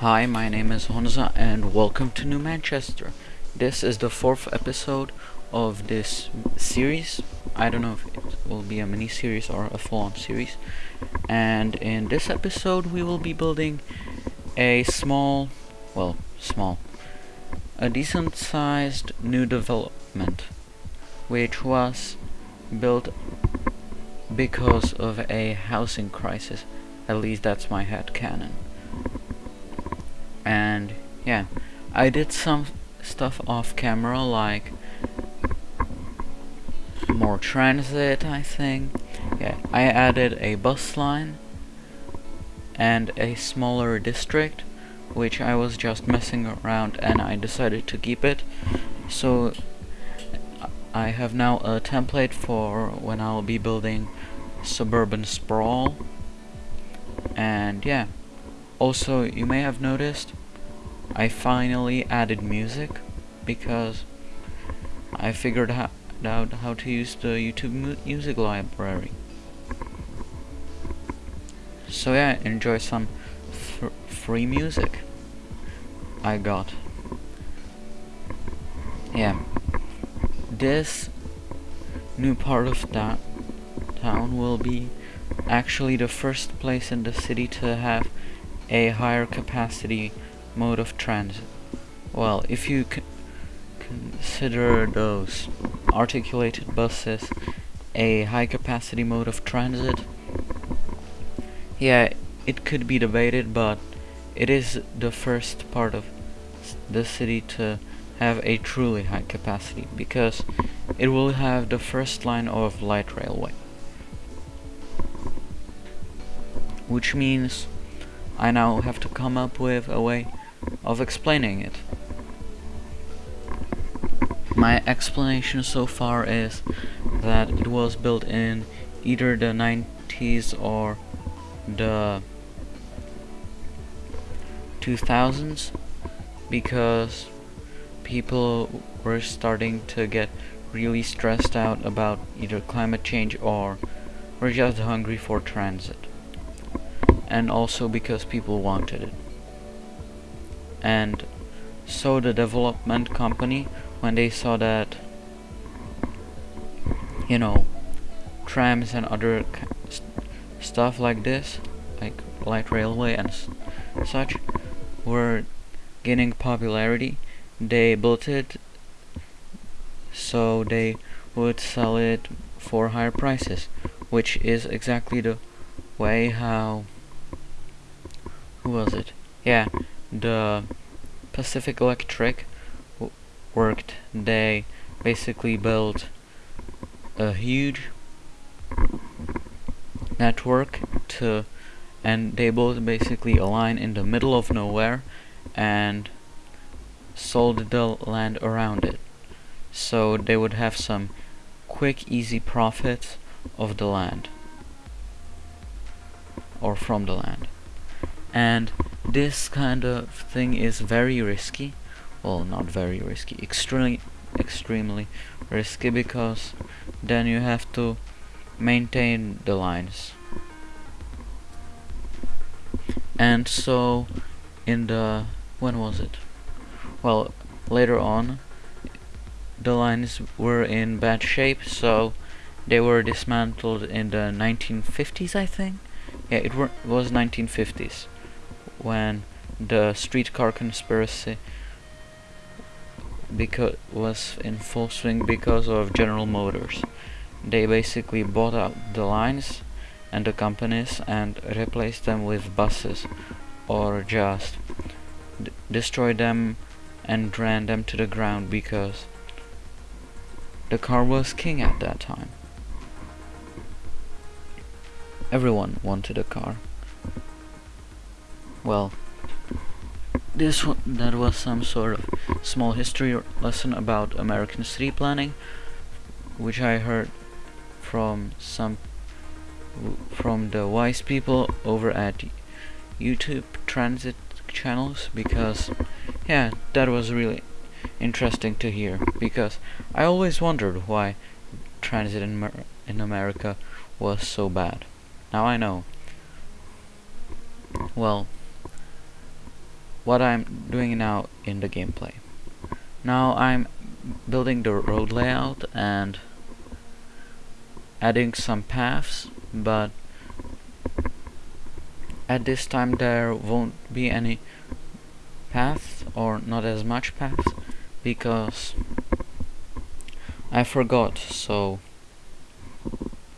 Hi, my name is Honza and welcome to New Manchester. This is the fourth episode of this series. I don't know if it will be a mini series or a full on series. And in this episode, we will be building a small, well, small, a decent sized new development, which was built because of a housing crisis. At least that's my head canon. And yeah, I did some stuff off camera like more transit I think. Yeah, I added a bus line and a smaller district which I was just messing around and I decided to keep it. So I have now a template for when I'll be building suburban sprawl and yeah also you may have noticed I finally added music because I figured out how to use the YouTube mu music library. So yeah enjoy some free music I got. Yeah. This new part of that town will be actually the first place in the city to have a higher capacity mode of transit. Well, if you consider those articulated buses a high capacity mode of transit, yeah, it could be debated, but it is the first part of the city to have a truly high capacity because it will have the first line of light railway. which means I now have to come up with a way of explaining it. My explanation so far is that it was built in either the 90s or the 2000s because people were starting to get really stressed out about either climate change or were just hungry for transit and also because people wanted it. And so the development company, when they saw that, you know, trams and other st stuff like this, like light railway and such, were gaining popularity, they built it so they would sell it for higher prices, which is exactly the way how who was it? Yeah, the Pacific Electric worked. They basically built a huge network to and they built basically a line in the middle of nowhere and sold the land around it. So they would have some quick easy profits of the land. Or from the land. And this kind of thing is very risky. Well not very risky extremely extremely risky because then you have to maintain the lines. And so in the when was it? Well later on the lines were in bad shape so they were dismantled in the 1950s I think. Yeah it was 1950s when the streetcar conspiracy because was in full swing because of General Motors. They basically bought out the lines and the companies and replaced them with buses or just destroyed them and ran them to the ground because the car was king at that time. Everyone wanted a car well this that was some sort of small history lesson about American city planning which I heard from some from the wise people over at YouTube transit channels because yeah that was really interesting to hear because I always wondered why transit in, Mer in America was so bad. Now I know. Well what I'm doing now in the gameplay. Now I'm building the road layout and adding some paths, but at this time there won't be any paths or not as much paths because I forgot so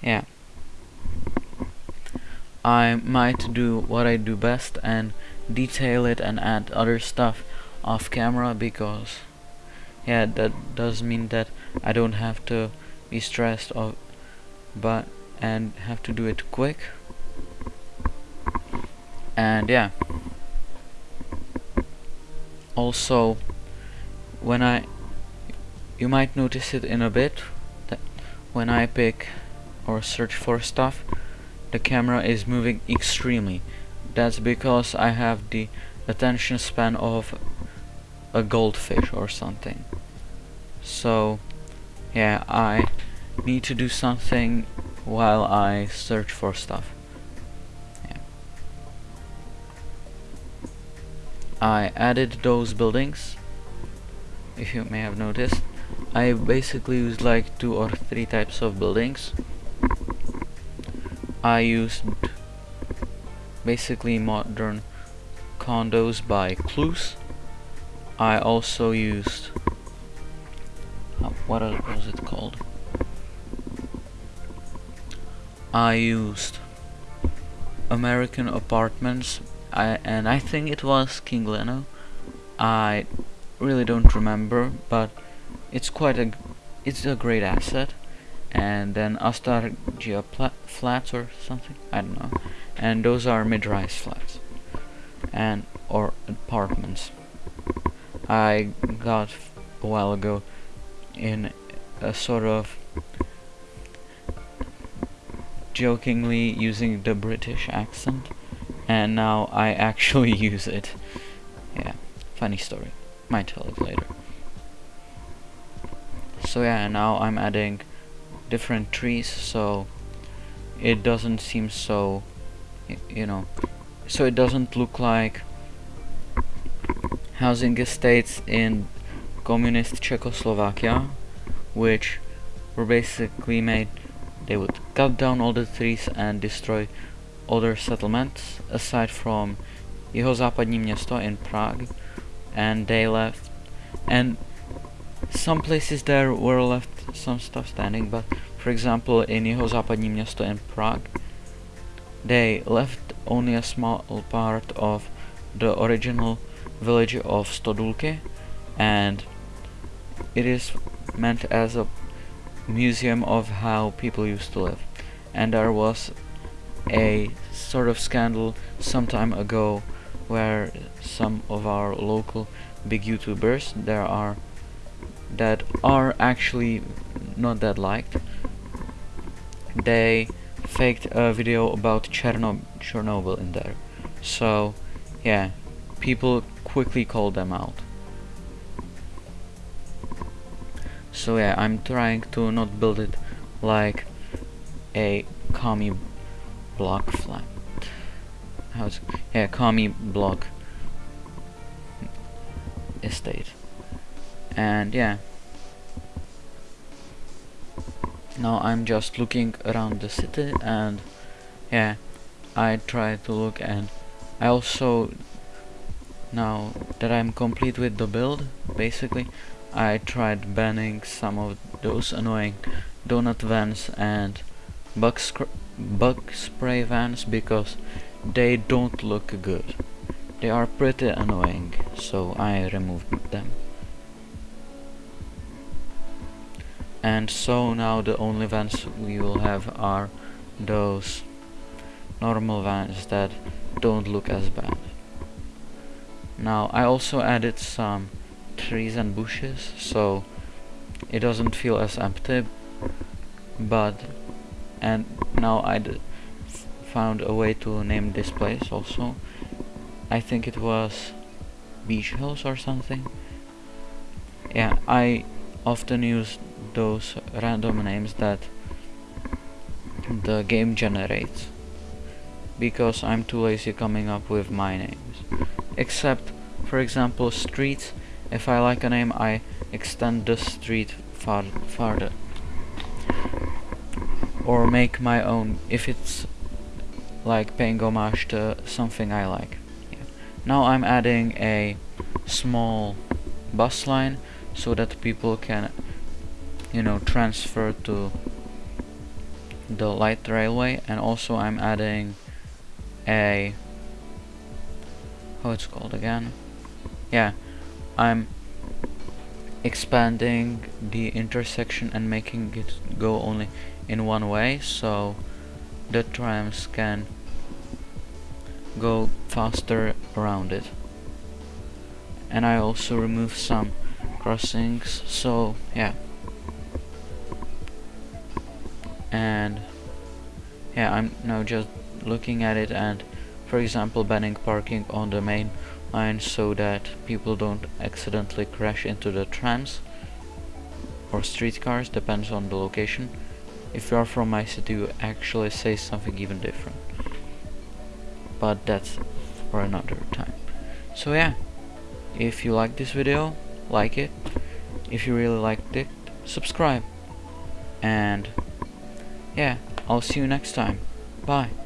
yeah I might do what I do best and detail it and add other stuff off camera because yeah that does mean that I don't have to be stressed of but and have to do it quick. And yeah. Also when I you might notice it in a bit that when I pick or search for stuff the camera is moving extremely that's because I have the attention span of a goldfish or something. So yeah I need to do something while I search for stuff. Yeah. I added those buildings if you may have noticed. I basically used like two or three types of buildings. I used basically modern condos by Clues. I also used uh, what was it called? I used American Apartments I, and I think it was King Leno. I really don't remember but it's quite a it's a great asset and then Astargia flats or something I don't know and those are mid-rise flats. And or apartments. I got a while ago in a sort of jokingly using the British accent. And now I actually use it. Yeah funny story. Might tell it later. So yeah now I'm adding different trees so it doesn't seem so you know. So it doesn't look like housing estates in communist Czechoslovakia which were basically made they would cut down all the trees and destroy other settlements aside from Jihozápadní město in Prague and they left and some places there were left some stuff standing, but for example in Jihozápadní město in Prague, they left only a small part of the original village of Stodůlky and it is meant as a museum of how people used to live and there was a sort of scandal some time ago where some of our local big youtubers there are that are actually not that liked. They faked a video about Chernob Chernobyl in there. So, yeah, people quickly called them out. So yeah, I'm trying to not build it like a commie block flat. How's yeah, commie block estate and yeah now I'm just looking around the city and yeah I try to look and I also now that I'm complete with the build basically I tried banning some of those annoying donut vans and bug, bug spray vans because they don't look good. They are pretty annoying so I removed them and so now the only vans we will have are those. Normal vans that don't look as bad. Now I also added some trees and bushes so it doesn't feel as empty but and now I found a way to name this place also. I think it was Beach Hills or something. Yeah I often use those random names that the game generates. Because I'm too lazy coming up with my names. Except for example streets. If I like a name I extend the street far farther. Or make my own if it's like paying homage to something I like. Yeah. now I'm adding a small bus line so that people can you know transfer to the light railway. And also I'm adding a how it's called again? Yeah I'm expanding the intersection and making it go only in one way. So the trams can go faster around it. And I also remove some crossings. So yeah yeah I'm now just looking at it and for example banning parking on the main line so that people don't accidentally crash into the trams or streetcars depends on the location. If you are from my city you actually say something even different. But that's for another time. So yeah if you like this video like it. If you really liked it subscribe. And yeah I'll see you next time. Bye